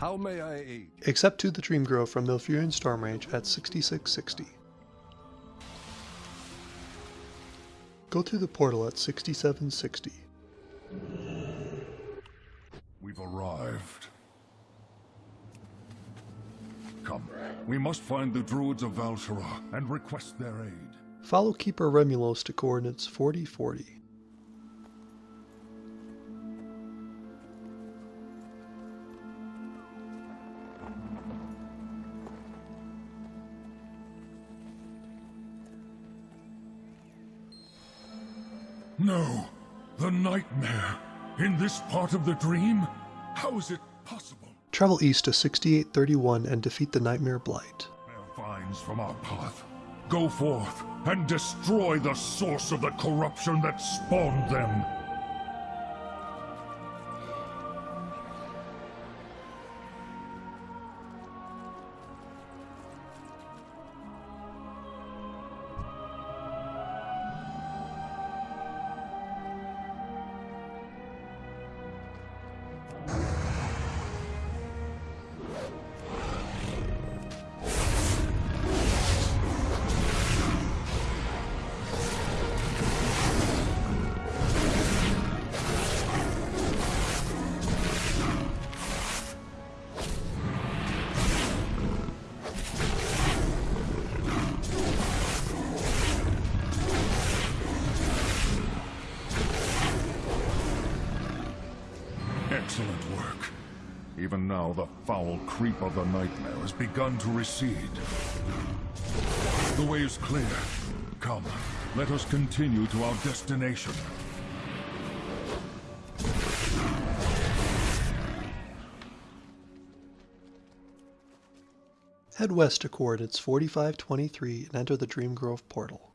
How may I aid? Accept to the Dreamgrove from Malfurion Stormrage at 6660. Go through the portal at 6760. We've arrived. Come, we must find the druids of Val'sharah and request their aid. Follow Keeper Remulos to coordinates 4040. No, the nightmare. In this part of the dream? How is it possible? Travel east to 6831 and defeat the Nightmare Blight. Vines from our path. Go forth and destroy the source of the corruption that spawned them. Excellent work. Even now, the foul creep of the nightmare has begun to recede. The way is clear. Come, let us continue to our destination. Head west to coordinates 4523 and enter the Dreamgrove portal.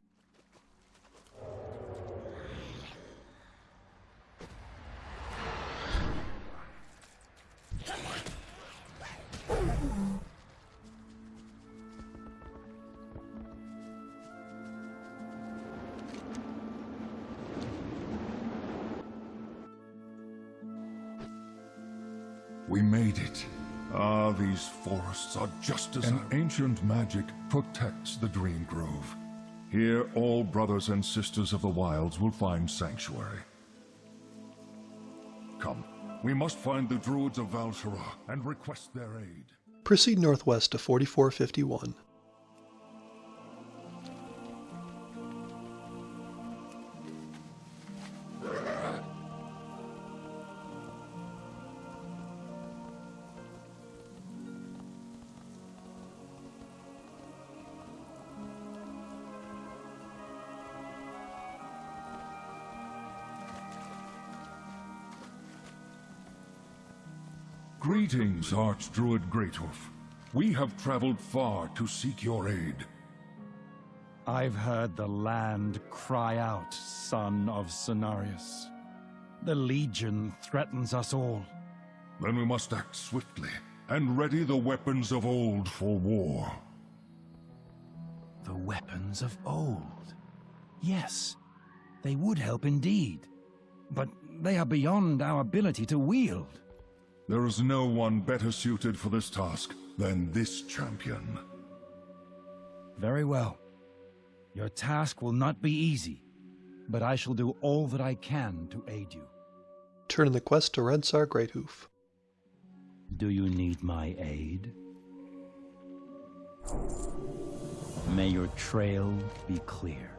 We made it. Ah, these forests are just as... An ancient magic protects the Dreamgrove. Here, all brothers and sisters of the wilds will find sanctuary. Come, we must find the druids of Val'sharah and request their aid. Proceed northwest to 4451. Greetings, Archdruid Greathoof. We have traveled far to seek your aid. I've heard the land cry out, son of Cenarius. The Legion threatens us all. Then we must act swiftly and ready the weapons of old for war. The weapons of old. Yes, they would help indeed. But they are beyond our ability to wield. There is no one better suited for this task than this champion. Very well. Your task will not be easy, but I shall do all that I can to aid you. Turn in the quest to Redsar Greathoof. Do you need my aid? May your trail be clear.